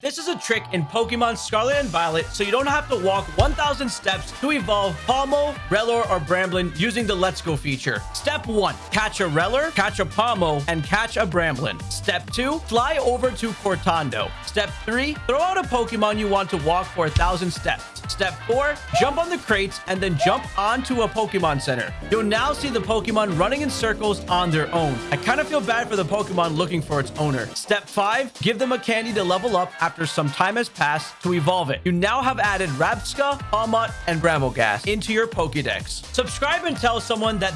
This is a trick in Pokemon Scarlet and Violet, so you don't have to walk 1,000 steps to evolve Pawmo, Rellor, or Bramblin using the Let's Go feature. Step 1. Catch a Rellor, catch a Pawmo, and catch a Bramblin. Step 2. Fly over to Cortondo. Step 3. Throw out a Pokemon you want to walk for 1,000 steps. Step 4. Jump on the crates and then jump onto a Pokemon Center. You'll now see the Pokemon running in circles on their own. I kind of feel bad for the Pokemon looking for its owner. Step 5. Give them a candy to level up after some time has passed to evolve it. You now have added Rabsca, Pawmot, and Brambleghast into your Pokedex. Subscribe and tell someone that